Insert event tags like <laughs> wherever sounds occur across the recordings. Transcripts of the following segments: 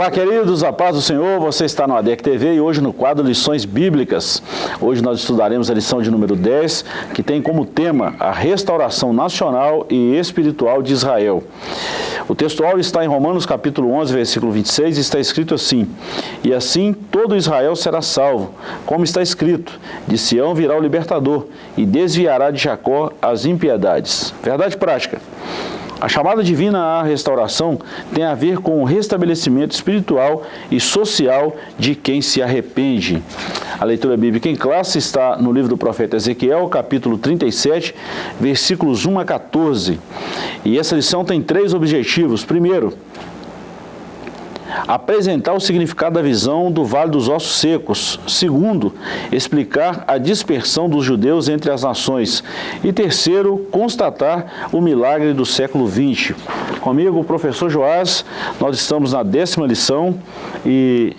Olá, queridos, a paz do Senhor, você está no ADEC TV e hoje no quadro Lições Bíblicas. Hoje nós estudaremos a lição de número 10, que tem como tema a restauração nacional e espiritual de Israel. O textual está em Romanos capítulo 11, versículo 26, e está escrito assim, E assim todo Israel será salvo, como está escrito, de Sião virá o libertador, e desviará de Jacó as impiedades. Verdade prática. A chamada divina à restauração tem a ver com o restabelecimento espiritual e social de quem se arrepende. A leitura bíblica em classe está no livro do profeta Ezequiel, capítulo 37, versículos 1 a 14. E essa lição tem três objetivos. Primeiro, apresentar o significado da visão do Vale dos Ossos Secos. Segundo, explicar a dispersão dos judeus entre as nações. E terceiro, constatar o milagre do século XX. Comigo, o professor Joás, nós estamos na décima lição e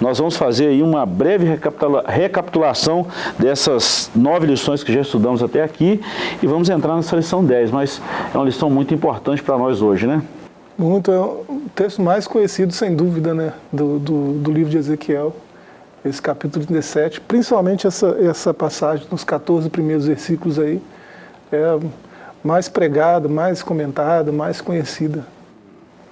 nós vamos fazer aí uma breve recapitulação dessas nove lições que já estudamos até aqui e vamos entrar nessa lição 10, mas é uma lição muito importante para nós hoje, né? Muito, é o texto mais conhecido, sem dúvida, né, do, do, do, livro de Ezequiel, esse capítulo 37, principalmente essa, essa passagem, nos 14 primeiros versículos aí, é mais pregada, mais comentada, mais conhecida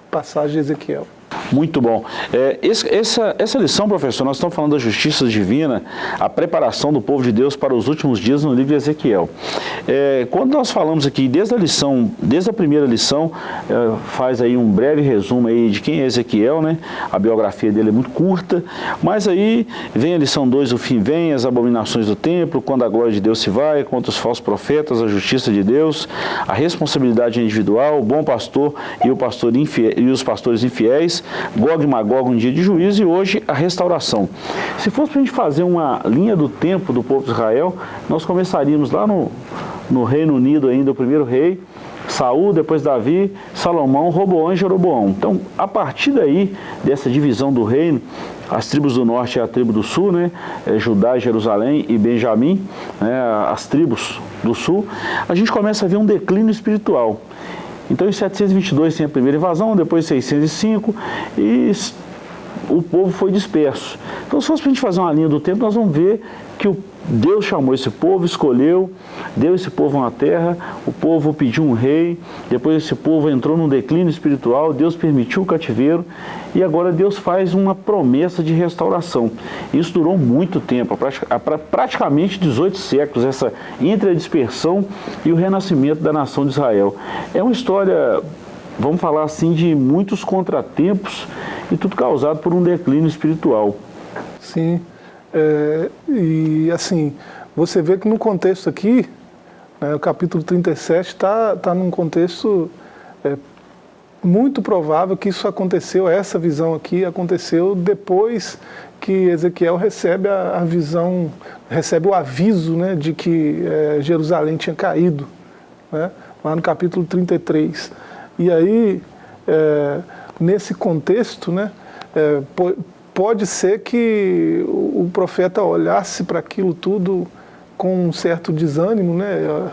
passagem de Ezequiel. Muito bom. É, esse, essa, essa lição, professor, nós estamos falando da justiça divina, a preparação do povo de Deus para os últimos dias no livro de Ezequiel. É, quando nós falamos aqui, desde a lição, desde a primeira lição, é, faz aí um breve resumo aí de quem é Ezequiel, né? A biografia dele é muito curta, mas aí vem a lição 2, o fim vem, as abominações do templo, quando a glória de Deus se vai, contra os falsos profetas, a justiça de Deus, a responsabilidade individual, o bom pastor e, o pastor infiel, e os pastores infiéis, Gog e Magog, um dia de juízo, e hoje a restauração. Se fosse para a gente fazer uma linha do tempo do povo de Israel, nós começaríamos lá no, no Reino Unido ainda, o primeiro rei, Saul, depois Davi, Salomão, Roboão e Jeroboão. Então, a partir daí, dessa divisão do reino, as tribos do norte e a tribo do sul, né, é Judá, Jerusalém e Benjamim, né, as tribos do sul, a gente começa a ver um declínio espiritual. Então em 722 tem a primeira invasão, depois 605 e o povo foi disperso. Então se fosse para a gente fazer uma linha do tempo, nós vamos ver que o Deus chamou esse povo, escolheu, deu esse povo uma terra, o povo pediu um rei, depois esse povo entrou num declínio espiritual, Deus permitiu o cativeiro e agora Deus faz uma promessa de restauração. Isso durou muito tempo, praticamente 18 séculos, essa entre a dispersão e o renascimento da nação de Israel. É uma história, vamos falar assim, de muitos contratempos e tudo causado por um declínio espiritual. Sim, é, e assim, você vê que no contexto aqui, né, o capítulo 37 está tá num contexto é, muito provável que isso aconteceu, essa visão aqui aconteceu depois que Ezequiel recebe a, a visão, recebe o aviso né, de que é, Jerusalém tinha caído, né, lá no capítulo 33. E aí, é, nesse contexto, né, é, pode ser que o profeta olhasse para aquilo tudo com um certo desânimo, né?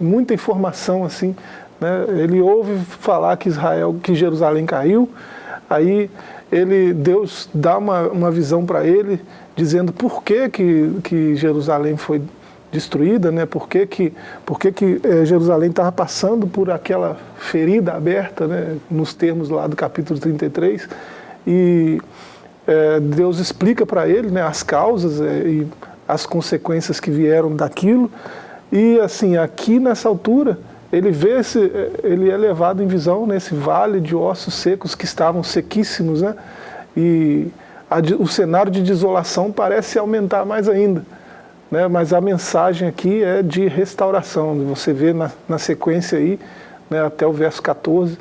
muita informação assim. Né? Ele ouve falar que Israel, que Jerusalém caiu, aí ele, Deus dá uma, uma visão para ele, dizendo por que, que, que Jerusalém foi destruída, né? por que, que, por que, que é, Jerusalém estava passando por aquela ferida aberta, né? nos termos lá do capítulo 33, e é, Deus explica para ele né, as causas é, e as consequências que vieram daquilo. E assim, aqui nessa altura, ele vê esse, ele é levado em visão nesse vale de ossos secos que estavam sequíssimos, né? E a, o cenário de desolação parece aumentar mais ainda. Né? Mas a mensagem aqui é de restauração. Você vê na, na sequência aí, né, até o verso 14,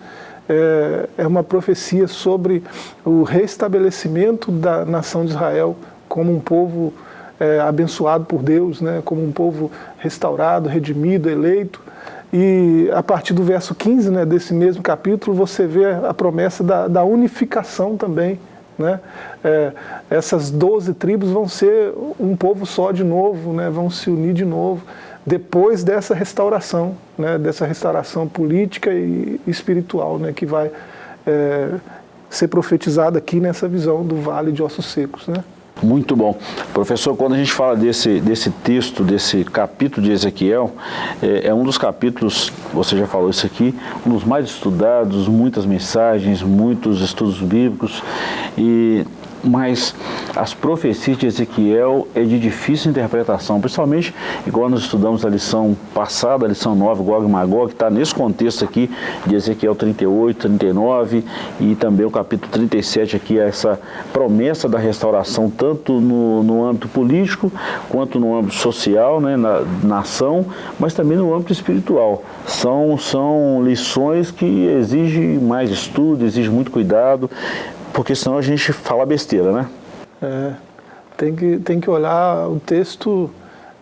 é, é uma profecia sobre o restabelecimento da nação de Israel como um povo é, abençoado por Deus, né, como um povo restaurado, redimido, eleito. E a partir do verso 15 né, desse mesmo capítulo, você vê a promessa da, da unificação também. Né? É, essas 12 tribos vão ser um povo só de novo, né, vão se unir de novo depois dessa restauração, né, dessa restauração política e espiritual, né, que vai é, ser profetizada aqui nessa visão do vale de ossos secos. Né? Muito bom. Professor, quando a gente fala desse, desse texto, desse capítulo de Ezequiel, é, é, um dos capítulos, você já falou isso aqui, um dos mais estudados, muitas mensagens, muitos estudos bíblicos, e mas as profecias de Ezequiel é de difícil interpretação, principalmente igual nós estudamos a lição passada, a lição 9, Gog e Magog, que está nesse contexto aqui de Ezequiel 38, 39 e também o capítulo 37 aqui, essa promessa da restauração tanto no, no âmbito político quanto no âmbito social, né, na nação, mas também no âmbito espiritual. São, são lições que exigem mais estudo, exigem muito cuidado, porque senão a gente fala besteira, né? É, tem, que, tem que olhar o texto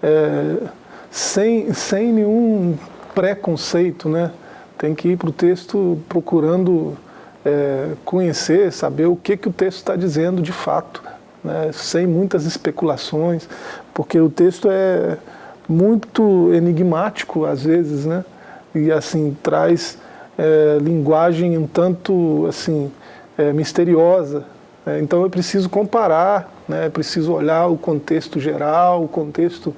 é, sem, sem nenhum preconceito, né? Tem que ir para o texto procurando é, conhecer, saber o que, que o texto está dizendo de fato, né? sem muitas especulações, porque o texto é muito enigmático às vezes, né? E assim, traz é, linguagem um tanto assim, é, misteriosa. Né? Então eu preciso comparar, né? preciso olhar o contexto geral, o contexto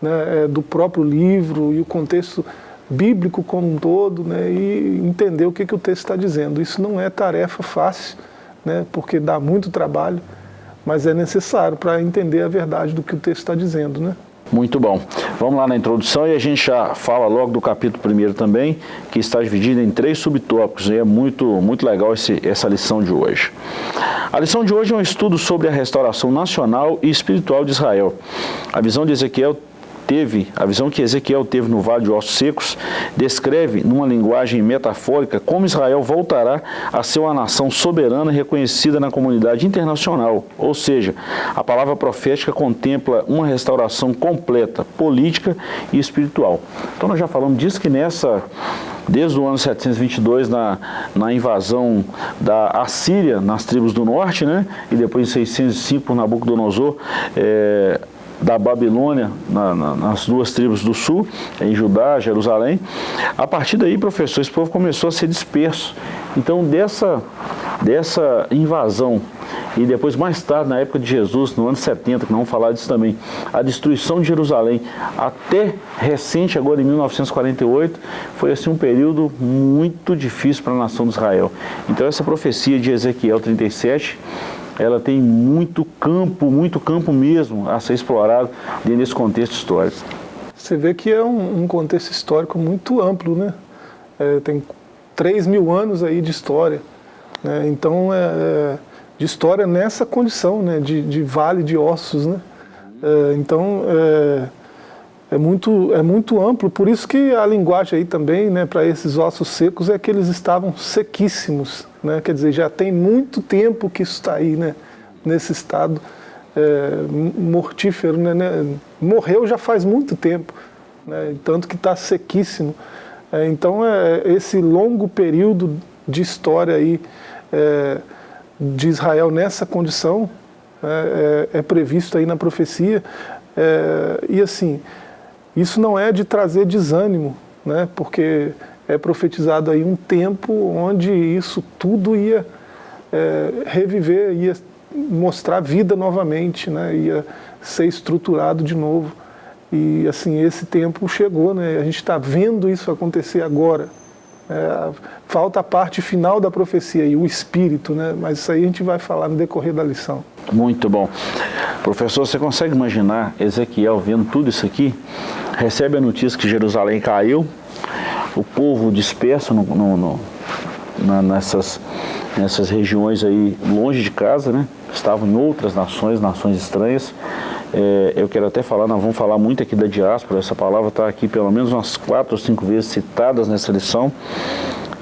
né, é, do próprio livro e o contexto bíblico como um todo né, e entender o que, que o texto está dizendo. Isso não é tarefa fácil, né, porque dá muito trabalho, mas é necessário para entender a verdade do que o texto está dizendo. Né? Muito bom. Vamos lá na introdução e a gente já fala logo do capítulo primeiro também, que está dividido em três subtópicos e é muito, muito legal esse, essa lição de hoje. A lição de hoje é um estudo sobre a restauração nacional e espiritual de Israel. A visão de Ezequiel teve, a visão que Ezequiel teve no Vale de Ossos Secos, descreve, numa linguagem metafórica, como Israel voltará a ser uma nação soberana reconhecida na comunidade internacional. Ou seja, a palavra profética contempla uma restauração completa, política e espiritual. Então nós já falamos disso que nessa desde o ano 722, na, na invasão da Assíria, nas tribos do norte, né? e depois em 605 por Nabucodonosor, é, da Babilônia, na, na, nas duas tribos do sul, em Judá, Jerusalém. A partir daí, professor, esse povo começou a ser disperso. Então, dessa, dessa invasão, e depois mais tarde, na época de Jesus, no ano 70, que não vamos falar disso também, a destruição de Jerusalém, até recente, agora em 1948, foi assim um período muito difícil para a nação de Israel. Então essa profecia de Ezequiel 37 ela tem muito campo, muito campo mesmo a ser explorado dentro desse contexto histórico. Você vê que é um, um contexto histórico muito amplo, né? É, tem 3 mil anos aí de história. Né? Então, é, é, de história nessa condição, né? de, de vale de ossos. Né? É, então, é, muito, é muito amplo, por isso que a linguagem aí também, né, para esses ossos secos, é que eles estavam sequíssimos. Né? Quer dizer, já tem muito tempo que isso está aí, né? nesse estado é, mortífero. Né, né? Morreu já faz muito tempo, né? tanto que está sequíssimo. É, então, é, esse longo período de história aí, é, de Israel nessa condição né, é, é, previsto aí na profecia. É, e assim, isso não é de trazer desânimo, né? porque é profetizado aí um tempo onde isso tudo ia é, reviver, ia mostrar vida novamente, né? ia ser estruturado de novo. E assim, esse tempo chegou, né? a gente está vendo isso acontecer agora. É, falta a parte final da profecia e o espírito, né? mas isso aí a gente vai falar no decorrer da lição. Muito bom. Professor, você consegue imaginar Ezequiel vendo tudo isso aqui? Recebe a notícia que Jerusalém caiu, o povo disperso no, no, no, na, nessas, nessas regiões aí longe de casa, né? Estavam em outras nações, nações estranhas. É, eu quero até falar, nós vamos falar muito aqui da diáspora, essa palavra está aqui pelo menos umas quatro ou cinco vezes citadas nessa lição.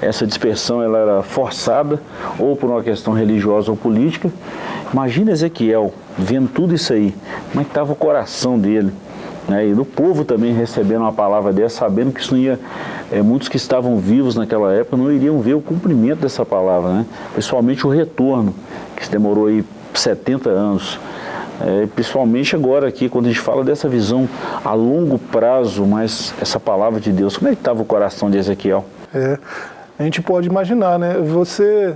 Essa dispersão ela era forçada, ou por uma questão religiosa ou política. Imagina Ezequiel vendo tudo isso aí, como é estava o coração dele, né? e do povo também recebendo uma palavra dessa, sabendo que isso não ia é, muitos que estavam vivos naquela época não iriam ver o cumprimento dessa palavra, né? principalmente o retorno, que demorou aí 70 anos. É, principalmente agora aqui, quando a gente fala dessa visão a longo prazo, mas essa palavra de Deus, como é que estava o coração de Ezequiel? É, a gente pode imaginar, né? Você,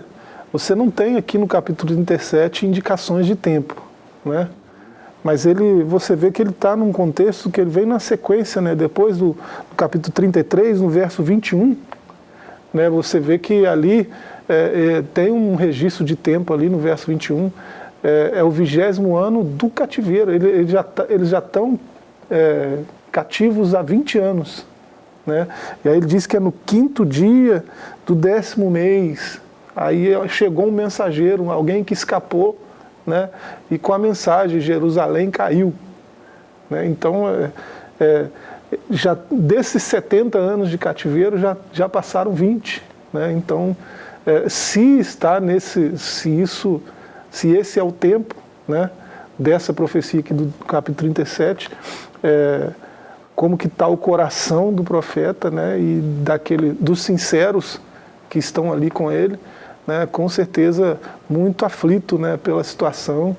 você não tem aqui no capítulo 37 indicações de tempo, né? Mas ele, você vê que ele está num contexto que ele vem na sequência, né? Depois do, do capítulo 33, no verso 21, né? Você vê que ali é, é, tem um registro de tempo ali no verso 21, é, é o vigésimo ano do cativeiro. Ele, ele já tá, eles já estão é, cativos há 20 anos. Né? E aí ele diz que é no quinto dia do décimo mês. Aí chegou um mensageiro, alguém que escapou, né? e com a mensagem, Jerusalém caiu. Né? Então, é, é, já, desses 70 anos de cativeiro, já, já passaram 20. Né? Então, é, se está nesse, se isso, se esse é o tempo né, dessa profecia aqui do capítulo 37, é, como que está o coração do profeta né, e daquele, dos sinceros que estão ali com ele, né, com certeza muito aflito né, pela situação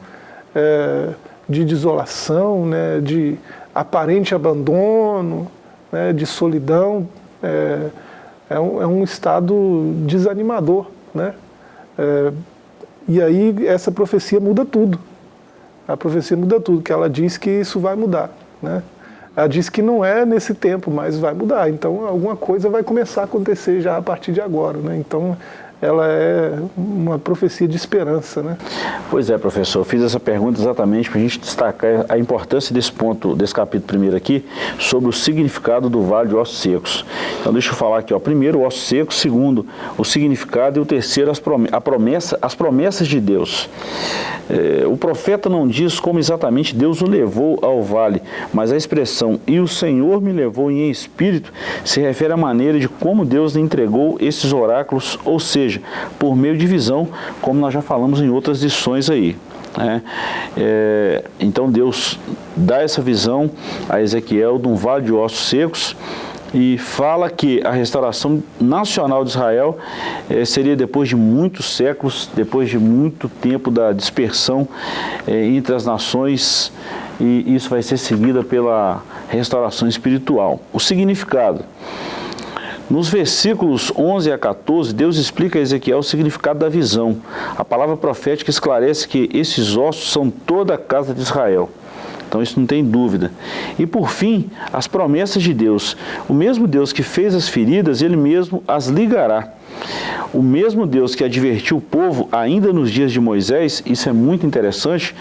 é, de desolação, né, de aparente abandono, né, de solidão, é, é um, é um estado desanimador. Né? É, e aí essa profecia muda tudo. A profecia muda tudo, que ela diz que isso vai mudar. Né? Ela diz que não é nesse tempo, mas vai mudar. Então alguma coisa vai começar a acontecer já a partir de agora. Né? Então ela é uma profecia de esperança. Né? Pois é, professor, fiz essa pergunta exatamente para a gente destacar a importância desse ponto, desse capítulo primeiro aqui, sobre o significado do vale de ossos secos. Então deixa eu falar aqui, ó, primeiro o osso seco, segundo o significado e o terceiro as, a promessa, as promessas de Deus. É, o profeta não diz como exatamente Deus o levou ao vale, mas a expressão e o Senhor me levou em espírito se refere à maneira de como Deus lhe entregou esses oráculos, ou seja, por meio de visão, como nós já falamos em outras lições aí. Né? É, então Deus dá essa visão a Ezequiel de um vale de ossos secos e fala que a restauração nacional de Israel é, seria depois de muitos séculos, depois de muito tempo da dispersão é, entre as nações e isso vai ser seguida pela restauração espiritual. O significado nos versículos 11 a 14, Deus explica a Ezequiel o significado da visão. A palavra profética esclarece que esses ossos são toda a casa de Israel. Então isso não tem dúvida. E por fim, as promessas de Deus. O mesmo Deus que fez as feridas, Ele mesmo as ligará. O mesmo Deus que advertiu o povo ainda nos dias de Moisés, isso é muito interessante,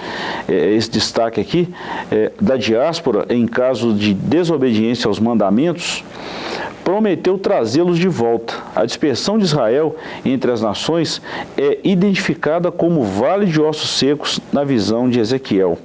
é, esse destaque aqui, é, da diáspora em caso de desobediência aos mandamentos, prometeu trazê-los de volta. A dispersão de Israel entre as nações é identificada como vale de ossos secos na visão de Ezequiel.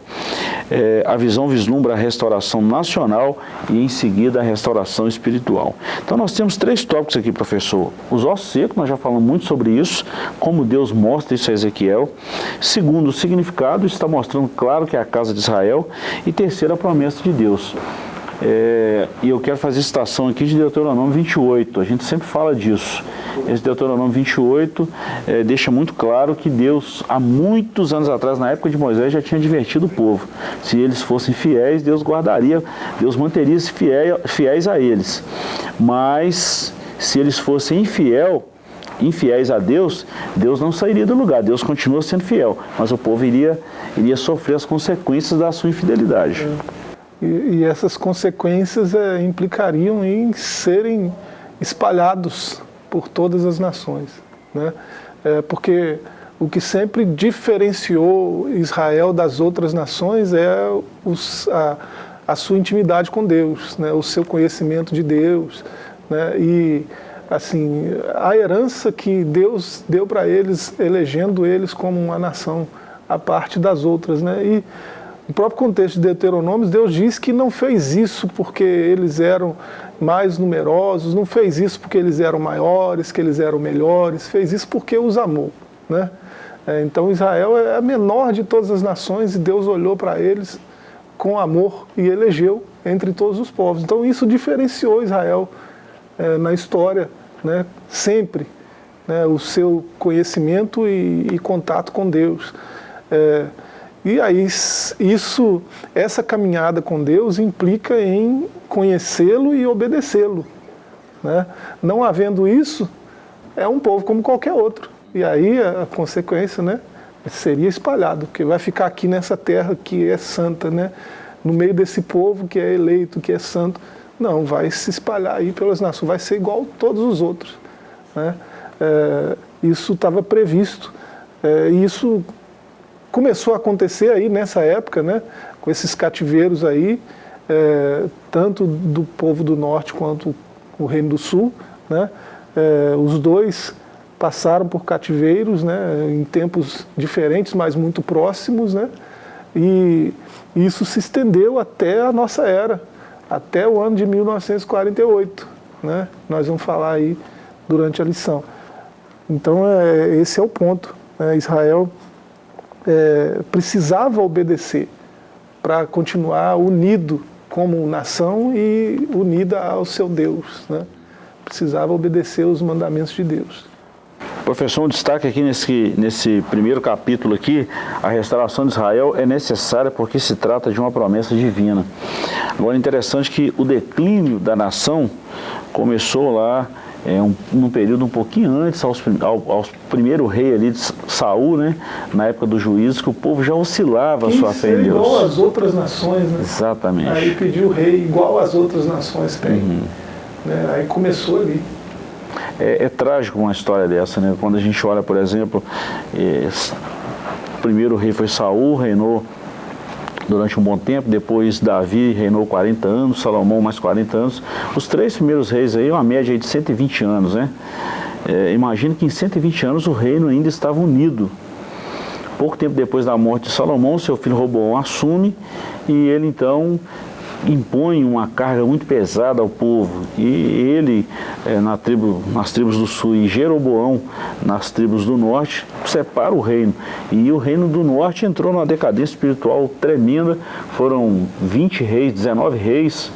É, a visão vislumbra a restauração nacional e em seguida a restauração espiritual. Então nós temos três tópicos aqui, professor. Os ossos secos, nós já falamos muito sobre isso, como Deus mostra isso a Ezequiel. Segundo, o significado, está mostrando claro que é a casa de Israel. E terceiro, a promessa de Deus. É, e eu quero fazer citação aqui de Deuteronômio 28, a gente sempre fala disso. Esse Deuteronômio 28 é, deixa muito claro que Deus, há muitos anos atrás, na época de Moisés, já tinha advertido o povo. Se eles fossem fiéis, Deus guardaria, Deus manteria se fiel, fiéis a eles. Mas, se eles fossem infiel, infiéis a Deus, Deus não sairia do lugar, Deus continua sendo fiel, mas o povo iria, iria sofrer as consequências da sua infidelidade. E, e essas consequências é, implicariam em serem espalhados por todas as nações. Né? É, porque o que sempre diferenciou Israel das outras nações é os, a, a, sua intimidade com Deus, né? o seu conhecimento de Deus. Né? E assim, a herança que Deus deu para eles, elegendo eles como uma nação à parte das outras. Né? E, no próprio contexto de Deuteronômio, Deus diz que não fez isso porque eles eram mais numerosos, não fez isso porque eles eram maiores, que eles eram melhores, fez isso porque os amou. Né? É, então Israel é a menor de todas as nações e Deus olhou para eles com amor e elegeu entre todos os povos. Então isso diferenciou Israel é, na história, né? sempre, né? o seu conhecimento e, e contato com Deus. É, e aí isso, essa caminhada com Deus implica em conhecê-lo e obedecê-lo. Né? Não havendo isso, é um povo como qualquer outro. E aí a, consequência, né, seria espalhado, porque vai ficar aqui nessa terra que é santa, né, no meio desse povo que é eleito, que é santo. Não, vai se espalhar aí pelas nações, vai ser igual a todos os outros. Né? É, isso estava previsto. É, isso começou a acontecer aí nessa época, né, com esses cativeiros aí, é, tanto do povo do norte quanto o reino do sul, né, é, os dois passaram por cativeiros, né, em tempos diferentes, mas muito próximos, né, e isso se estendeu até a nossa era, até o ano de 1948, né, nós vamos falar aí durante a lição. Então, é, esse é o ponto. Né, Israel é, precisava obedecer para continuar unido como nação e unida ao seu Deus. Né? Precisava obedecer os mandamentos de Deus. Professor, um destaque aqui nesse, nesse primeiro capítulo aqui, a restauração de Israel é necessária porque se trata de uma promessa divina. Agora, interessante que o declínio da nação começou lá é, um, num período um pouquinho antes, aos, ao, aos primeiro rei ali de Saul, né, na época do juízo, que o povo já oscilava Quem a sua fé em Deus. igual às outras nações, né? Exatamente. Aí pediu o rei igual às outras nações têm. Uhum. Né? Aí começou ali. É, é, trágico uma história dessa, né? Quando a gente olha, por exemplo, é, o primeiro rei foi Saul, reinou durante um bom tempo, depois Davi reinou 40 anos, Salomão mais 40 anos. Os três primeiros reis aí, uma média de 120 anos, né? É, imagina que em 120 anos o reino ainda estava unido. Pouco tempo depois da morte de Salomão, seu filho Roboão assume e ele então impõe uma carga muito pesada ao povo. E ele, é, na tribo, nas tribos do sul, e Jeroboão, nas tribos do norte, separa o reino. E o reino do norte entrou numa decadência espiritual tremenda. Foram 20 reis, 19 reis,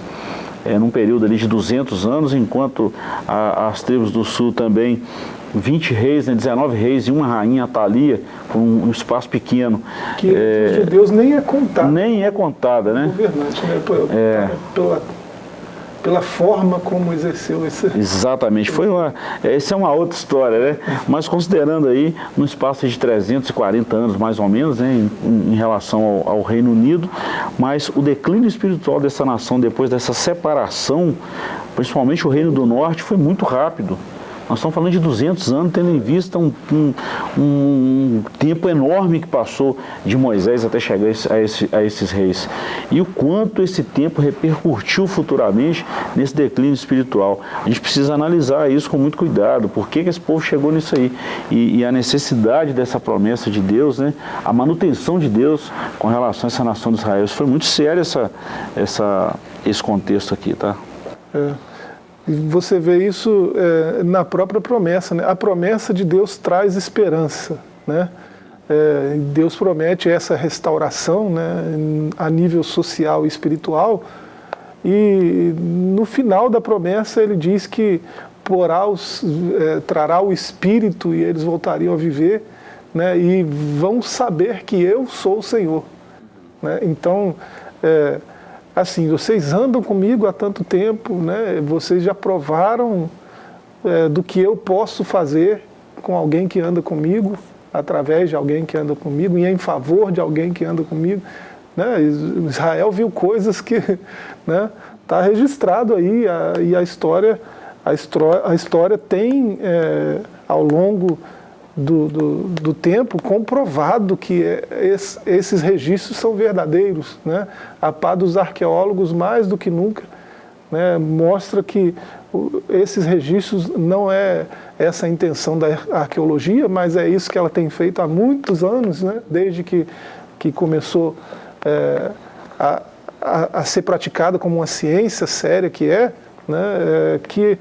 é, num período ali de 200 anos, enquanto a, as tribos do sul também 20 reis, né, 19 reis e uma rainha, Atalia, com um, espaço pequeno. Que é, de Deus nem é contada. Nem é contada, né? Governante, né? É. Pela, pela forma como exerceu esse... Exatamente, foi uma, essa é uma outra história, né? Mas considerando aí, no espaço de 340 anos mais ou menos, né, em, em relação ao, ao, Reino Unido, mas o declínio espiritual dessa nação depois dessa separação, principalmente o Reino do Norte, foi muito rápido. Nós estamos falando de 200 anos, tendo em vista um, um, um tempo enorme que passou de Moisés até chegar a, esse, a, esses reis. E o quanto esse tempo repercutiu futuramente nesse declínio espiritual. A gente precisa analisar isso com muito cuidado. Por que, que esse povo chegou nisso aí? E, e a necessidade dessa promessa de Deus, né? a manutenção de Deus com relação a essa nação de Israel. Isso foi muito sério essa, essa, esse contexto aqui, tá? É. Você vê isso é, na própria promessa. Né? A promessa de Deus traz esperança. Né? É, Deus promete essa restauração né, a nível social e espiritual. E no final da promessa ele diz que porá os, é, trará o Espírito e eles voltariam a viver né, e vão saber que eu sou o Senhor. Né? Então, é, assim, vocês andam comigo há tanto tempo, né? vocês já provaram é, do que eu posso fazer com alguém que anda comigo, através de alguém que anda comigo, e em favor de alguém que anda comigo. Né? Israel viu coisas que está <laughs> né, tá registrado aí, a, e a história, a, a história tem, é, ao longo do, do, do, tempo comprovado que es, esses registros são verdadeiros. Né? A pá dos arqueólogos, mais do que nunca, né, mostra que esses registros não é essa a intenção da arqueologia, mas é isso que ela tem feito há muitos anos, né, desde que, que começou é, a, a, a, ser praticada como uma ciência séria que é, né, é que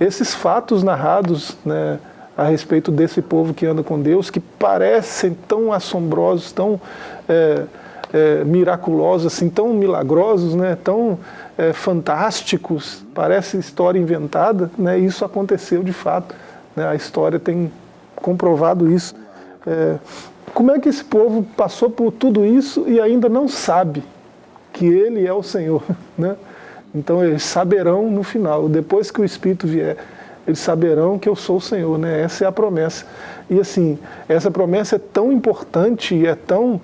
esses fatos narrados né, a respeito desse povo que anda com Deus, que parecem tão assombrosos, tão é, é, miraculosos, assim, tão milagrosos, né, tão é, fantásticos, parece história inventada, né, isso aconteceu de fato. Né, a história tem comprovado isso. É, como é que esse povo passou por tudo isso e ainda não sabe que Ele é o Senhor? <laughs> Né? Então eles saberão no final, depois que o Espírito vier eles saberão que eu sou o Senhor, né? Essa é a promessa. E assim, essa promessa é tão importante e é tão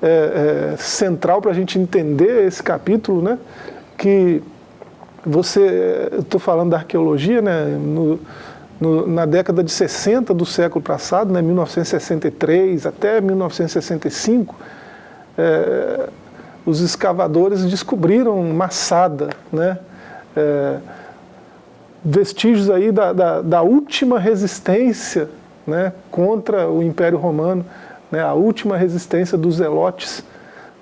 é, é, central para a gente entender esse capítulo, né? Que você, estou falando da arqueologia, né? No, no, na década de 60 do século passado, né? 1963 até 1965, é, os escavadores descobriram Massada, né? É, vestígios aí da, da, da, última resistência né, contra o Império Romano, né, a última resistência dos zelotes.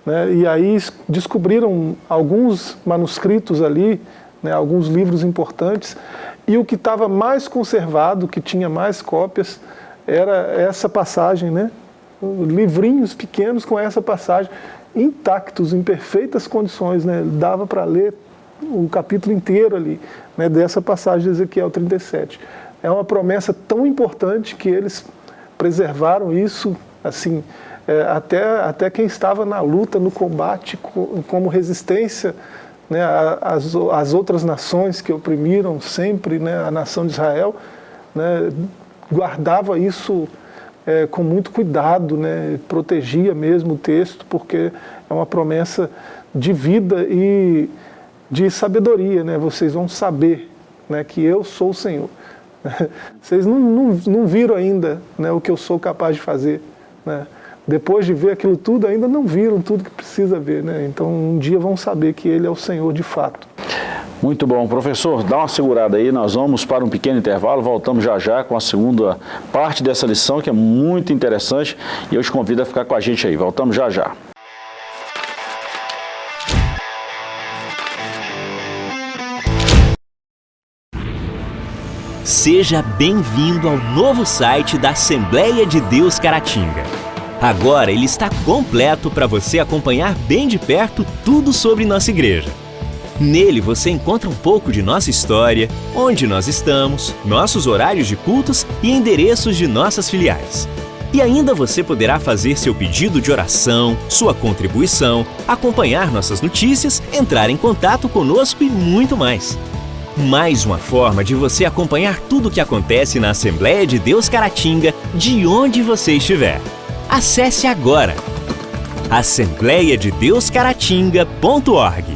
Né, e aí descobriram alguns manuscritos ali, né, alguns livros importantes, e o que estava mais conservado, que tinha mais cópias, era essa passagem, né, livrinhos pequenos com essa passagem, intactos, em perfeitas condições, né, dava para ler o capítulo inteiro ali, né, dessa passagem de Ezequiel 37. É uma promessa tão importante que eles preservaram isso, assim, é, até, até quem estava na luta, no combate, como resistência né, às, às outras nações que oprimiram sempre né, a nação de Israel, né, guardava isso é, com muito cuidado, né, protegia mesmo o texto, porque é uma promessa de vida e de sabedoria, né? Vocês vão saber né, que eu sou o Senhor. <laughs> Vocês não, não, não viram ainda né, o que eu sou capaz de fazer. Né? Depois de ver aquilo tudo, ainda não viram tudo que precisa ver. Né? Então, um dia vão saber que Ele é o Senhor de fato. Muito bom. Professor, dá uma segurada aí, nós vamos para um pequeno intervalo, voltamos já já com a segunda parte dessa lição, que é muito interessante, e eu te convido a ficar com a gente aí. Voltamos já já. Seja bem-vindo ao novo site da Assembleia de Deus Caratinga. Agora ele está completo para você acompanhar bem de perto tudo sobre nossa igreja. Nele você encontra um pouco de nossa história, onde nós estamos, nossos horários de cultos e endereços de nossas filiais. E ainda você poderá fazer seu pedido de oração, sua contribuição, acompanhar nossas notícias, entrar em contato conosco e muito mais. Mais uma forma de você acompanhar tudo o que acontece na Assembleia de Deus Caratinga, de onde você estiver. Acesse agora assembleiadedeuscaratinga.org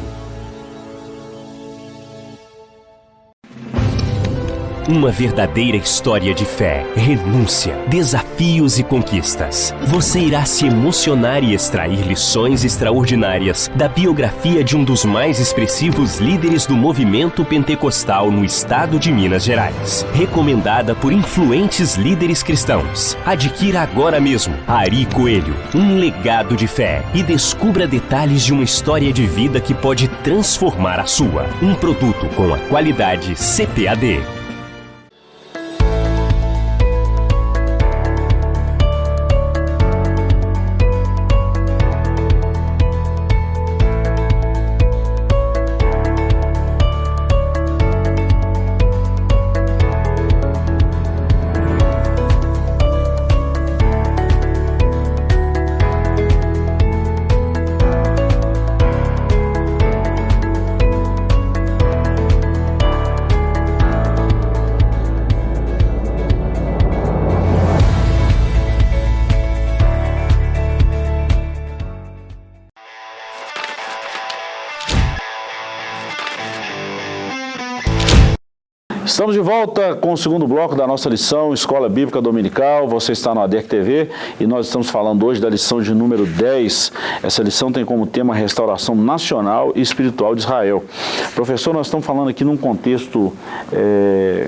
Uma verdadeira história de fé, renúncia, desafios e conquistas. Você irá se emocionar e extrair lições extraordinárias da biografia de um dos mais expressivos líderes do movimento pentecostal no estado de Minas Gerais. Recomendada por influentes líderes cristãos. Adquira agora mesmo Ari Coelho, um legado de fé e descubra detalhes de uma história de vida que pode transformar a sua. Um produto com a qualidade CPAD. Estamos de volta com o segundo bloco da nossa lição Escola Bíblica Dominical. Você está no ADEC TV e nós estamos falando hoje da lição de número 10. Essa lição tem como tema Restauração Nacional e Espiritual de Israel. Professor, nós estamos falando aqui num contexto... É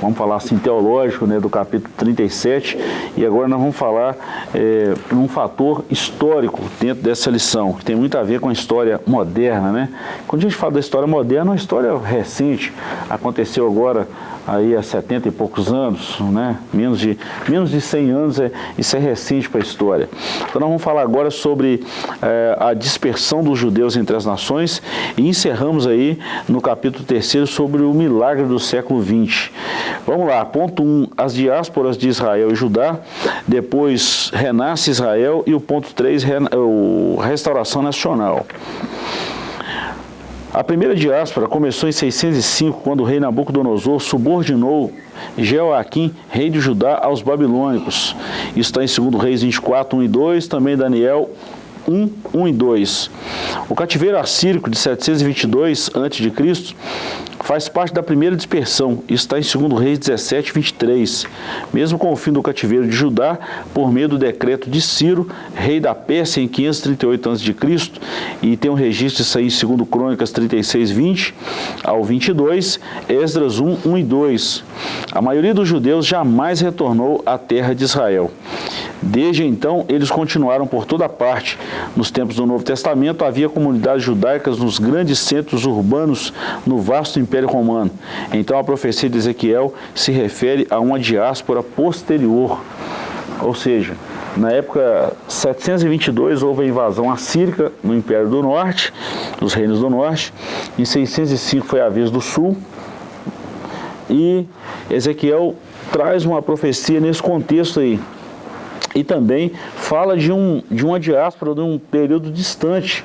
vamos falar assim, teológico, né, do capítulo 37, e agora nós vamos falar é, um fator histórico dentro dessa lição, que tem muito a ver com a história moderna, né? Quando a gente fala da história moderna, é uma história recente, aconteceu agora aí há 70 e poucos anos, né? menos, de, menos de 100 anos, é, isso é recente para a história. Então nós vamos falar agora sobre é, a dispersão dos judeus entre as nações e encerramos aí no capítulo 3 sobre o milagre do século 20. Vamos lá, ponto 1, um, as diásporas de Israel e Judá, depois renasce Israel e o ponto 3, restauração nacional. A primeira diáspora começou em 605, quando o rei Nabucodonosor subordinou Jeoaquim, rei de Judá, aos babilônicos. Isso está em 2 Reis 24, 1 e 2, também Daniel 1, 1 e 2. O cativeiro assírico de 722 a.C. faz parte da primeira dispersão, isso está em 2 Reis 17, 23. Mesmo com o fim do cativeiro de Judá, por meio do decreto de Ciro, rei da Pérsia, em 538 a.C., e tem um registro disso aí em 2 Crônicas 36, 20 ao 22, Esdras 1, 1 e 2. A maioria dos judeus jamais retornou à terra de Israel. Desde então, eles continuaram por toda parte. Nos tempos do Novo Testamento, havia comunidades judaicas nos grandes centros urbanos no vasto Império Romano. Então, a profecia de Ezequiel se refere a uma diáspora posterior. Ou seja, na época 722 houve a invasão assírica no Império do Norte, dos reinos do Norte. Em 605 foi a vez do Sul. E Ezequiel traz uma profecia nesse contexto aí e também fala de, um, de uma diáspora de um período distante.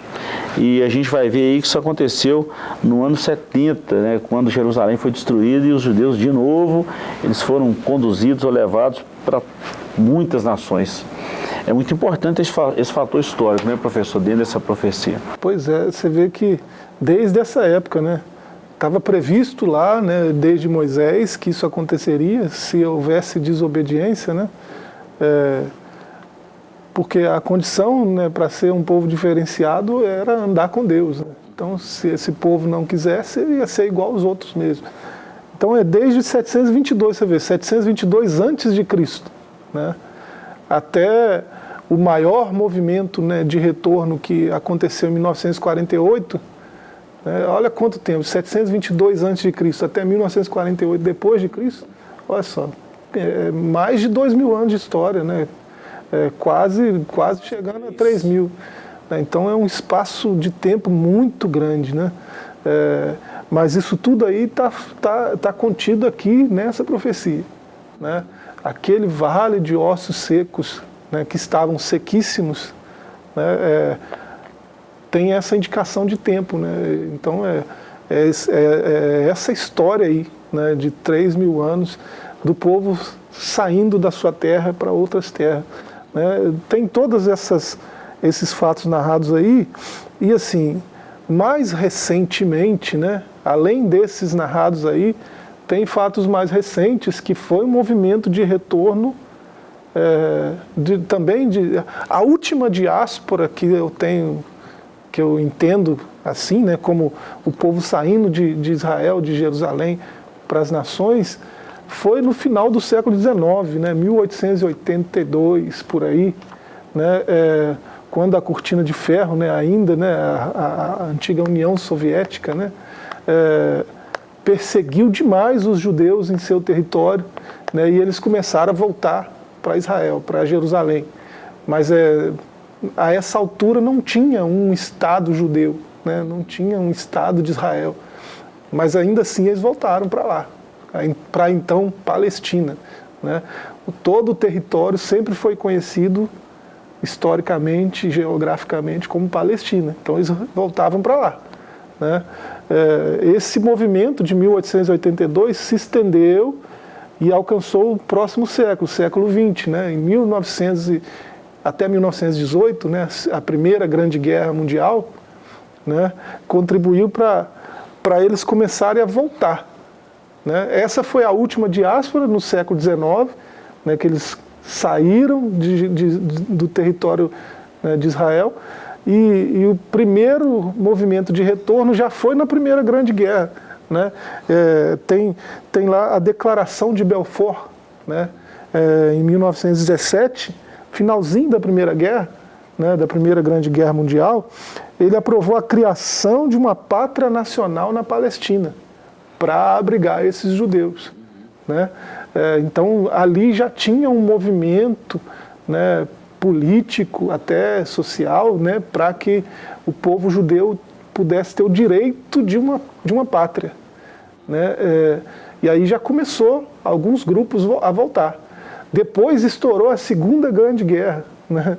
E a gente vai ver aí que isso aconteceu no ano 70, né, quando Jerusalém foi destruída e os judeus de novo, eles foram conduzidos ou levados para muitas nações. É muito importante esse, esse fator histórico, né, professor, dentro dessa profecia. Pois é, você vê que desde essa época, né, estava previsto lá, né, desde Moisés, que isso aconteceria se houvesse desobediência, né, é, porque a condição né, para ser um povo diferenciado era andar com Deus. Né? Então, se esse povo não quisesse, ia ser igual aos outros mesmo. Então, é desde 722, você vê, 722 antes de Cristo, né? até o maior movimento né, de retorno que aconteceu em 1948, né, olha quanto tempo, 722 antes de Cristo até 1948 depois de Cristo, olha só, é, mais de dois mil anos de história, né? É, quase, quase chegando a 3 mil. Né? Então é um espaço de tempo muito grande. Né? É, mas isso tudo aí está tá, tá contido aqui nessa profecia. Né? Aquele vale de ossos secos, né, que estavam sequíssimos, né, é, tem essa indicação de tempo. Né? Então é, é, é, é essa história aí, né, de 3 mil anos, do povo saindo da sua terra para outras terras. Né? Tem todos esses fatos narrados aí, e assim, mais recentemente, né, além desses narrados aí, tem fatos mais recentes que foi um movimento de retorno é, de, também de a última diáspora que eu tenho que eu entendo assim, né, como o povo saindo de, de Israel, de Jerusalém para as nações, foi no final do século XIX, né, 1882, por aí, né, é, quando a cortina de ferro, né, ainda, né, a, a antiga União Soviética, né, é, perseguiu demais os judeus em seu território, né, e eles começaram a voltar para Israel, para Jerusalém. Mas é, a essa altura não tinha um Estado judeu, né, não tinha um Estado de Israel. Mas ainda assim eles voltaram para lá para então Palestina. Né? Todo o território sempre foi conhecido historicamente, geograficamente, como Palestina. Então eles voltavam para lá. Né? É, esse movimento de 1882 se estendeu e alcançou o próximo século, o século XX. Né? Em 1900 e, até 1918, né, a primeira grande guerra mundial, né, contribuiu para eles começarem a voltar né? Essa foi a última diáspora no século XIX, né, que eles saíram de, de, do território né, de Israel, e, e, o primeiro movimento de retorno já foi na Primeira Grande Guerra. Né? É, tem, tem lá a Declaração de Belfort, né? É, em 1917, finalzinho da Primeira Guerra, né, da Primeira Grande Guerra Mundial, ele aprovou a criação de uma pátria nacional na Palestina para abrigar esses judeus. Né? É, então, ali já tinha um movimento né, político, até social, né, para que o povo judeu pudesse ter o direito de uma, de uma pátria. Né? É, e aí já começou alguns grupos a voltar. Depois estourou a Segunda Grande Guerra. Né?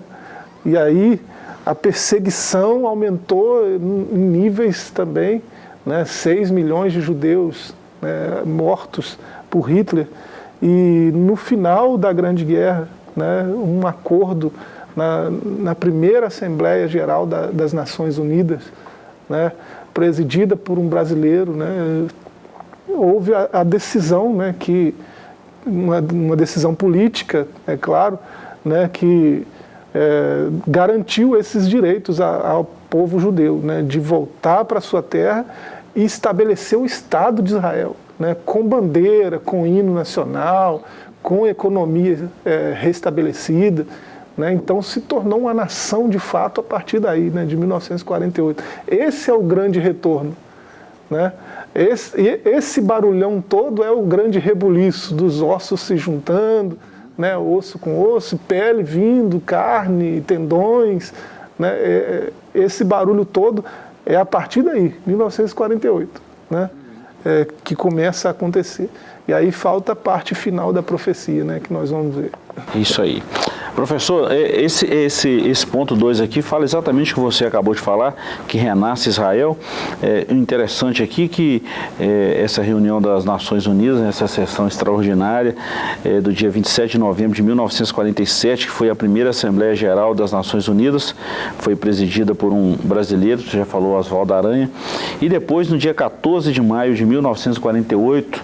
E aí a perseguição aumentou em níveis também né, 6 milhões de judeus né, mortos por Hitler, e no final da Grande Guerra, né, um acordo na, na primeira Assembleia Geral da, das Nações Unidas, né, presidida por um brasileiro, né, houve a, a decisão, né, que, uma, uma, decisão política, é claro, né, que é, garantiu esses direitos a, ao povo judeu, né, de voltar para sua terra e estabelecer o Estado de Israel, né, com bandeira, com hino nacional, com economia é, restabelecida. Né, então se tornou uma nação de fato a partir daí, né, de 1948. Esse é o grande retorno. Né? Esse, esse barulhão todo é o grande rebuliço dos ossos se juntando, né, osso com osso, pele vindo, carne, tendões. Né, é, é esse barulho todo é a partir daí, 1948, né, é, que começa a acontecer. E aí falta a parte final da profecia, né, que nós vamos ver. Isso aí. Professor, é, esse, esse, esse ponto 2 aqui fala exatamente o que você acabou de falar, que renasce Israel. É interessante aqui que é, essa reunião das Nações Unidas, essa sessão extraordinária é, do dia 27 de novembro de 1947, que foi a primeira Assembleia Geral das Nações Unidas, foi presidida por um brasileiro, você já falou, Oswaldo Aranha, e depois no dia 14 de maio de 1948,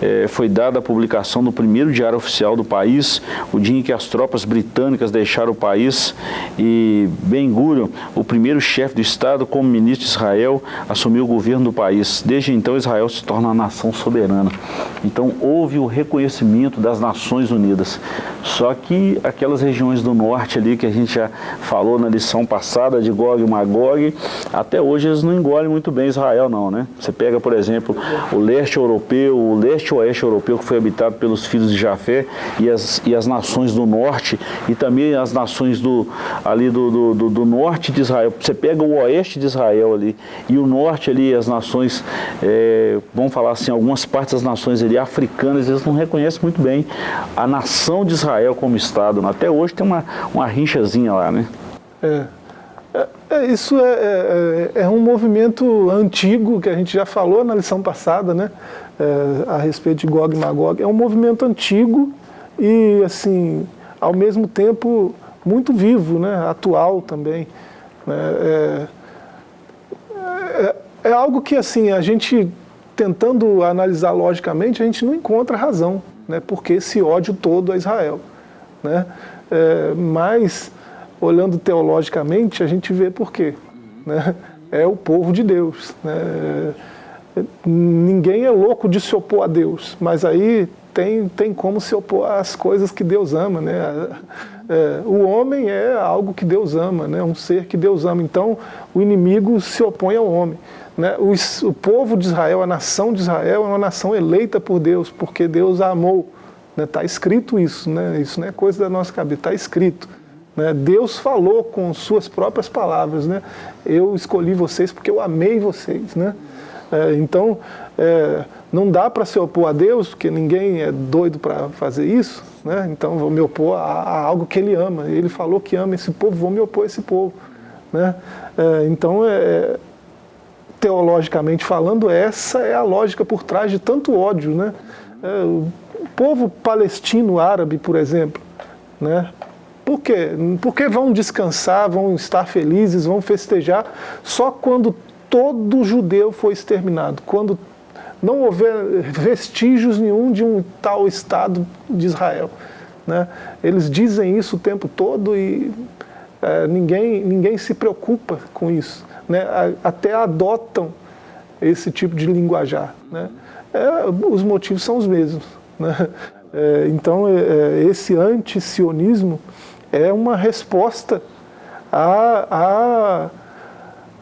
é, foi dada a publicação no primeiro diário oficial do país, o dia em que as tropas britânicas deixaram o país e Ben Gurion, o primeiro chefe do Estado como ministro de Israel, assumiu o governo do país. Desde então Israel se torna uma nação soberana. Então houve o reconhecimento das Nações Unidas. Só que aquelas regiões do norte ali que a gente já falou na lição passada de Gog e Magog, até hoje eles não engolem muito bem Israel não, né? Você pega, por exemplo, o leste europeu, o leste leste oeste europeu que foi habitado pelos filhos de Jafé e as, e as nações do norte e também as nações do, ali do, do, do, do norte de Israel. Você pega o oeste de Israel ali e o norte ali, as nações, é, vamos falar assim, algumas partes das nações ali africanas, eles não reconhecem muito bem a nação de Israel como Estado. Até hoje tem uma, uma rinchazinha lá, né? É. É, é isso é, é, é, um movimento antigo que a gente já falou na lição passada, né? é, a respeito de Gog e Magog. É um movimento antigo e, assim, ao mesmo tempo, muito vivo, né? atual também. Né? É, é, é, algo que, assim, a gente, tentando analisar logicamente, a gente não encontra razão, né? porque esse ódio todo a Israel. Né? É, mas, olhando teologicamente, a gente vê por quê. Né? É o povo de Deus. Né? ninguém é louco de se opor a Deus, mas aí tem, tem como se opor às coisas que Deus ama, né? É, o homem é algo que Deus ama, né? um ser que Deus ama, então o inimigo se opõe ao homem. Né? O, o povo de Israel, a nação de Israel é uma nação eleita por Deus, porque Deus a amou. Está né? escrito isso, né? isso não é coisa da nossa cabeça, está escrito. Né? Deus falou com suas próprias palavras, né? eu escolhi vocês porque eu amei vocês. Né? É, então, é, não dá para se opor a Deus, porque ninguém é doido para fazer isso, né? então vou me opor a, a, algo que Ele ama. Ele falou que ama esse povo, vou me opor a esse povo. Né? É, então, é, teologicamente falando, essa é a lógica por trás de tanto ódio. Né? É, o povo palestino árabe, por exemplo, né? Por quê? Porque vão descansar, vão estar felizes, vão festejar só quando todo judeu foi exterminado, quando não houver vestígios nenhum de um tal Estado de Israel. Né? Eles dizem isso o tempo todo e é, ninguém, ninguém se preocupa com isso. Né? Até adotam esse tipo de linguajar. Né? É, os motivos são os mesmos. Né? É, então, é, é, esse anti-sionismo é uma resposta a, a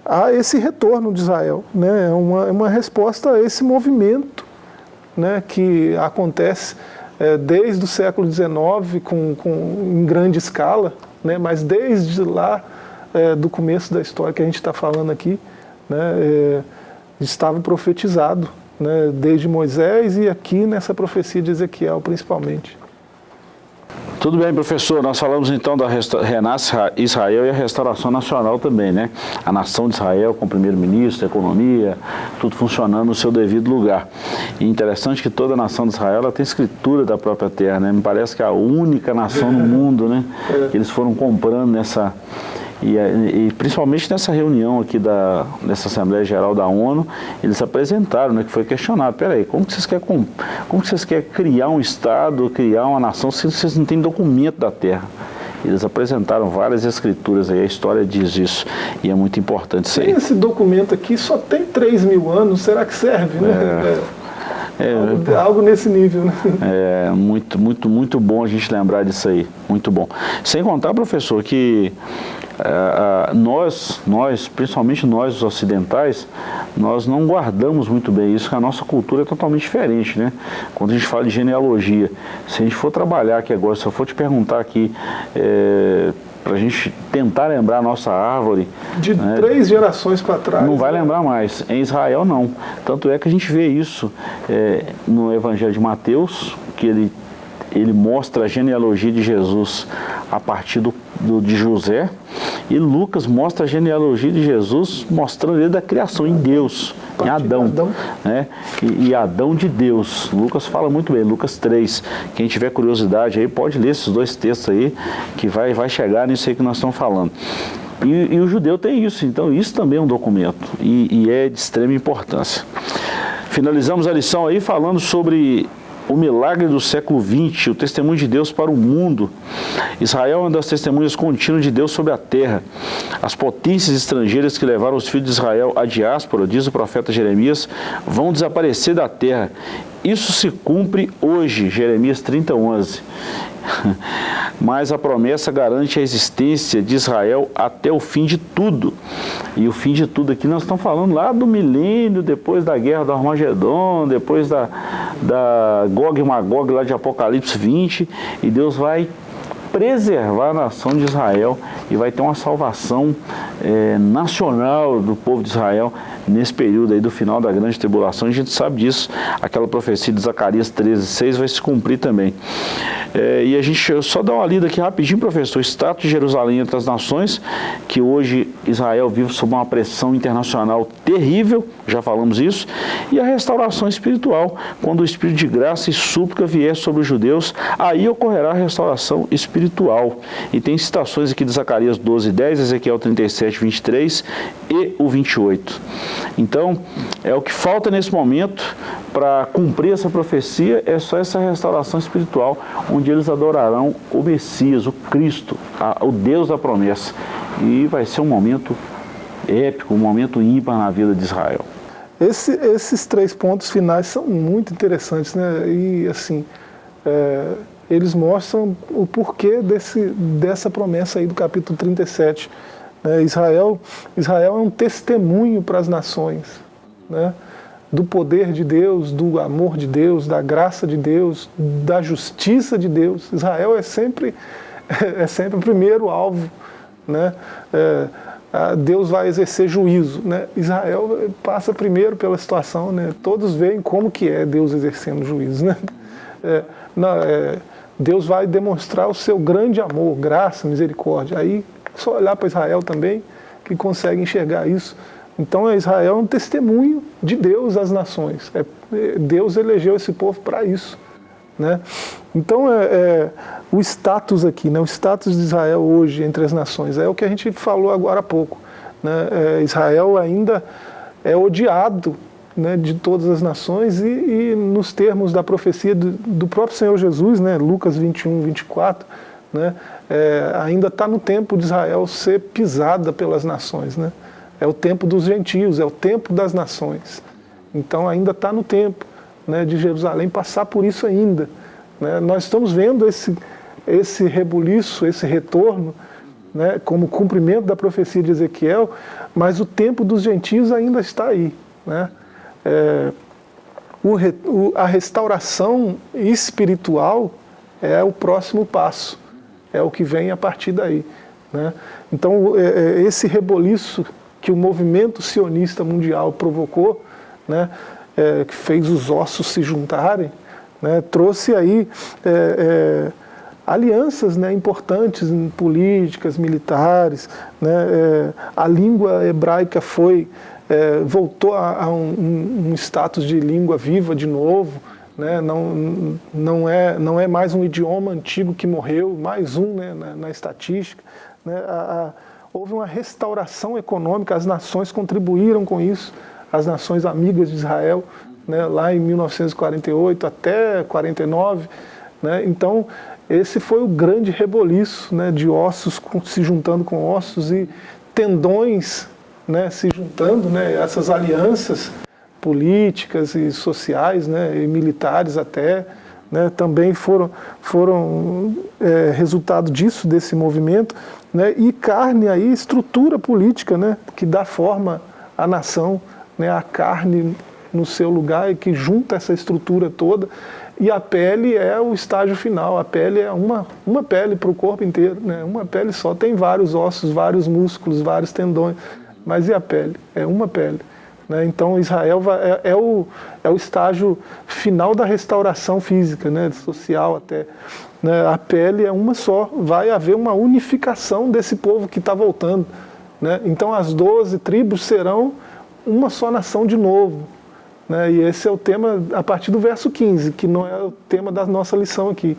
a esse retorno de Israel. Né? É uma, é uma resposta a esse movimento né, que acontece é, desde o século XIX com, com, em grande escala, né, mas desde lá é, do começo da história que a gente está falando aqui, né, é, estava profetizado, né, desde Moisés e aqui nessa profecia de Ezequiel principalmente. Tudo bem, professor. Nós falamos então da Renasce Israel e a restauração nacional também, né? A nação de Israel com o primeiro-ministro, economia, tudo funcionando no seu devido lugar. E interessante que toda a nação de Israel ela tem escritura da própria terra, né? Me parece que é a única nação no mundo, né? Que eles foram comprando nessa e, e, principalmente nessa reunião aqui da, dessa Assembleia Geral da ONU, eles apresentaram, né, que foi questionado, peraí, como que vocês querem, como, como que vocês querem criar um Estado, criar uma nação, se vocês não têm documento da terra? Eles apresentaram várias escrituras aí, a história diz isso, e é muito importante isso aí. Esse documento aqui só tem 3 mil anos, será que serve? Né? É. É, algo, algo, nesse nível, né? É, muito, muito, muito bom a gente lembrar disso aí, muito bom. Sem contar, professor, que é, nós, nós, principalmente nós os ocidentais, nós não guardamos muito bem isso, que a nossa cultura é totalmente diferente, né? Quando a gente fala de genealogia, se a gente for trabalhar aqui agora, se eu for te perguntar aqui, é, para a gente tentar lembrar a nossa árvore... De né, três gerações para trás. Não vai né? lembrar mais. Em Israel, não. Tanto é que a gente vê isso é, no Evangelho de Mateus, que ele, ele mostra a genealogia de Jesus a partir do, do, de José, e Lucas mostra a genealogia de Jesus mostrando ele da criação em Deus, em Adão. Né? E, e, Adão de Deus. Lucas fala muito bem, Lucas 3. Quem tiver curiosidade aí pode ler esses dois textos aí, que vai, vai chegar nisso aí que nós estamos falando. E, e o judeu tem isso, então isso também é um documento e, e é de extrema importância. Finalizamos a lição aí falando sobre o milagre do século XX, o testemunho de Deus para o mundo. Israel é uma das testemunhas contínuas de Deus sobre a terra. As potências estrangeiras que levaram os filhos de Israel à diáspora, diz o profeta Jeremias, vão desaparecer da terra. Isso se cumpre hoje, Jeremias 30, 11. <laughs> Mas a promessa garante a existência de Israel até o fim de tudo. E o fim de tudo aqui nós estamos falando lá do milênio, depois da guerra do Armagedon, depois da, da Gog e Magog lá de Apocalipse 20, e Deus vai preservar a nação de Israel e vai ter uma salvação é, nacional do povo de Israel nesse período aí do final da grande tribulação. A gente sabe disso, aquela profecia de Zacarias 13, 6 vai se cumprir também. É, e a gente só dá uma lida aqui rapidinho, professor, o status de Jerusalém entre as nações, que hoje Israel vive sob uma pressão internacional terrível, já falamos isso, e a restauração espiritual, quando o Espírito de graça e súplica vier sobre os judeus, aí ocorrerá a restauração espiritual. E tem citações aqui de Zacarias 12, 10, Ezequiel 37, 23 e o 28. Então, é o que falta nesse momento para cumprir essa profecia, é só essa restauração espiritual, onde eles adorarão o Messias, o Cristo, a, o Deus da promessa. E vai ser um momento épico, um momento ímpar na vida de Israel. Esse, esses três pontos finais são muito interessantes, né? E assim, é, eles mostram o porquê desse, dessa promessa aí do capítulo 37. Né? Israel, Israel é um testemunho para as nações, né? do poder de Deus, do amor de Deus, da graça de Deus, da justiça de Deus. Israel é sempre, <laughs> é sempre o primeiro alvo. Né? É, Deus vai exercer juízo. Né? Israel passa primeiro pela situação, né? todos veem como que é Deus exercendo juízo. Né? É, não, é, Deus vai demonstrar o seu grande amor, graça, misericórdia. Aí, só olhar para Israel também, que consegue enxergar isso. Então, Israel é um testemunho de Deus às nações. É, Deus elegeu esse povo para isso. Né? Então, é, é, o status aqui, né, o status de Israel hoje entre as nações, é o que a gente falou agora há pouco. Né? É, Israel ainda é odiado né, de todas as nações e, e, nos termos da profecia do, do, próprio Senhor Jesus, né, Lucas 21, 24, né, é, ainda está no tempo de Israel ser pisada pelas nações. Né? É o tempo dos gentios, é o tempo das nações. Então ainda está no tempo né, de Jerusalém passar por isso ainda. Né? Nós estamos vendo esse, esse rebuliço, esse retorno, né, como cumprimento da profecia de Ezequiel, mas o tempo dos gentios ainda está aí. Né? É, o, o, a restauração espiritual é o próximo passo, é o que vem a partir daí. Né? Então, é, é, esse reboliço que o movimento sionista mundial provocou, né, é, que fez os ossos se juntarem, né, trouxe aí é, é alianças né, importantes políticas, militares. Né, é, a língua hebraica foi, é, voltou a, a um, um, status de língua viva de novo. Né, não, não, é, não é mais um idioma antigo que morreu, mais um né, na, na estatística. Né, a, a, houve uma restauração econômica, as nações contribuíram com isso, as nações amigas de Israel, né, lá em 1948 até 49. Né, então, esse foi o grande reboliço né, de ossos se juntando com ossos e tendões né, se juntando, né, essas alianças políticas e sociais né, e militares até, né, também foram, foram é, resultado disso, desse movimento, né, e carne aí, estrutura política né, que dá forma à nação, né, a carne no seu lugar e que junta essa estrutura toda e a pele é o estágio final, a pele é uma, uma pele para o corpo inteiro, né? uma pele só, tem vários ossos, vários músculos, vários tendões, mas e a pele? É uma pele. Né? Então Israel vai, é, é, o, é o estágio final da restauração física, né? social até. Né? A pele é uma só, vai haver uma unificação desse povo que está voltando. Né? Então as doze tribos serão uma só nação de novo, né? E esse é o tema a partir do verso 15, que não é o tema da nossa lição aqui.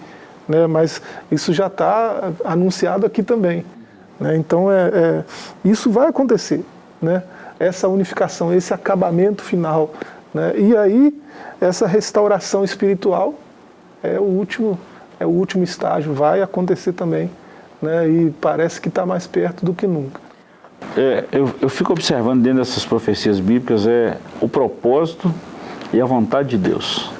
Né? Mas isso já está anunciado aqui também. Né? Então, é, é, isso vai acontecer. Né? Essa unificação, esse acabamento final. Né? E aí, essa restauração espiritual é o último, é o último estágio, vai acontecer também. Né? E parece que está mais perto do que nunca. É, eu, eu fico observando dentro dessas profecias bíblicas é o propósito e a vontade de Deus.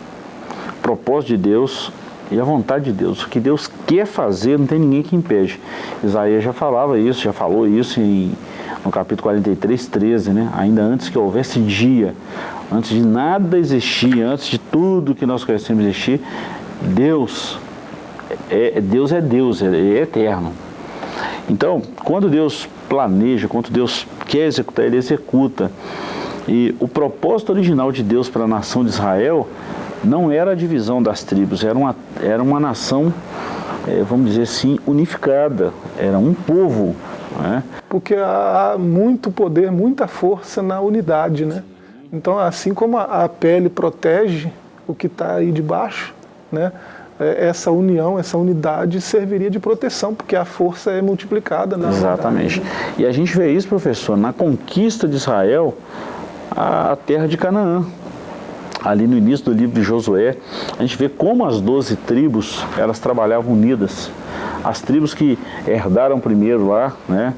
O propósito de Deus e a vontade de Deus. O que Deus quer fazer, não tem ninguém que impede. Isaías já falava isso, já falou isso em, no capítulo 43, 13, né? Ainda antes que houvesse dia, antes de nada existir, antes de tudo que nós conhecemos existir, Deus é, Deus é Deus, é, é eterno. Então, quando Deus planeja, quando Deus quer executar, Ele executa. E o propósito original de Deus para a nação de Israel não era a divisão das tribos, era uma, era uma nação, é, vamos dizer assim, unificada, era um povo. Né? Porque há muito poder, muita força na unidade. Né? Então, assim como a, pele protege o que está aí debaixo, né? É, essa união, essa unidade serviria de proteção, porque a força é multiplicada. Na Exatamente. E a gente vê isso, professor, na conquista de Israel, a terra de Canaã. Ali no início do livro de Josué, a gente vê como as doze tribos, elas trabalhavam unidas. As tribos que herdaram primeiro lá, né,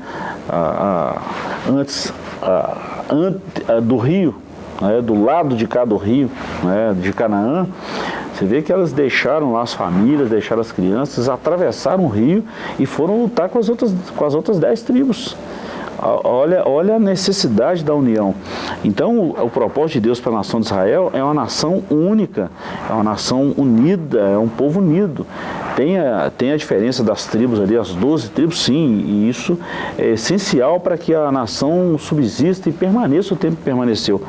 a, a, antes a, do rio, né, do lado de cá do rio, né, de Canaã, você vê que elas deixaram lá as famílias, deixaram as crianças, atravessaram o rio e foram lutar com as outras, com as outras dez tribos. Olha, olha a necessidade da união. Então, o, o propósito de Deus para a nação de Israel é uma nação única, é uma nação unida, é um povo unido. Tem a, tem a diferença das tribos ali, as 12 tribos, sim, e isso é essencial para que a nação subsista e permaneça o tempo que permaneceu.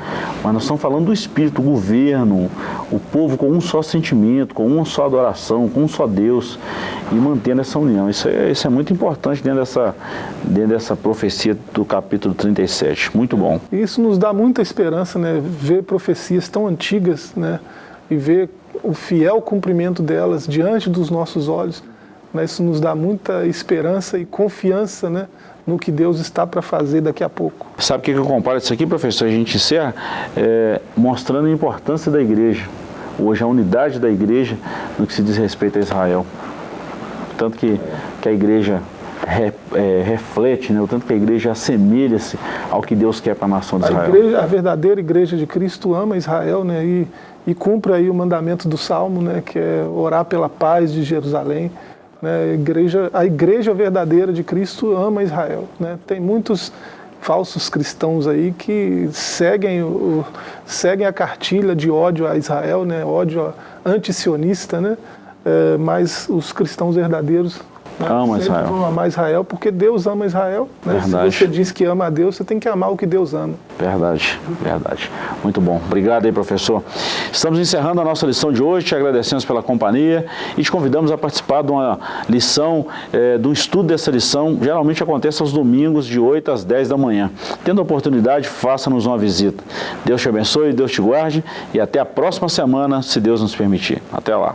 Mas nós estamos falando do espírito, o governo, o povo com um só sentimento, com uma só adoração, com um só Deus e mantendo essa união. Isso é, isso é muito importante dentro dessa, dentro dessa profecia do capítulo 37. Muito bom. Isso nos dá muita esperança, né? Ver profecias tão antigas, né? E ver o fiel cumprimento delas diante dos nossos olhos. Né? Isso nos dá muita esperança e confiança, né? no que Deus está para fazer daqui a pouco. Sabe o que eu comparo isso aqui, professor? A gente encerra é, mostrando a importância da igreja, hoje a unidade da igreja no que se diz respeito a Israel. Tanto que, que a igreja re, é, reflete, né? o tanto que a igreja assemelha-se ao que Deus quer para a nação de Israel. A, igreja, a verdadeira igreja de Cristo ama Israel né? e, e cumpre aí o mandamento do Salmo, né? que é orar pela paz de Jerusalém. Né? A, igreja, a igreja verdadeira de Cristo ama Israel. Né? Tem muitos falsos cristãos aí que seguem, o, seguem a cartilha de ódio a Israel, né? ódio antisionista, né? É, mas os cristãos verdadeiros Né? Ama Israel. vão amar Israel porque Deus ama Israel. Né? Verdade. Se você diz que ama a Deus, você tem que amar o que Deus ama. Verdade, verdade. Muito bom. Obrigado aí, professor. Estamos encerrando a nossa lição de hoje, te agradecemos pela companhia e te convidamos a participar de uma lição, eh, do estudo dessa lição. Geralmente acontece aos domingos, de 8 às 10 da manhã. Tendo a oportunidade, faça-nos uma visita. Deus te abençoe, Deus te guarde e até a próxima semana, se Deus nos permitir. Até lá.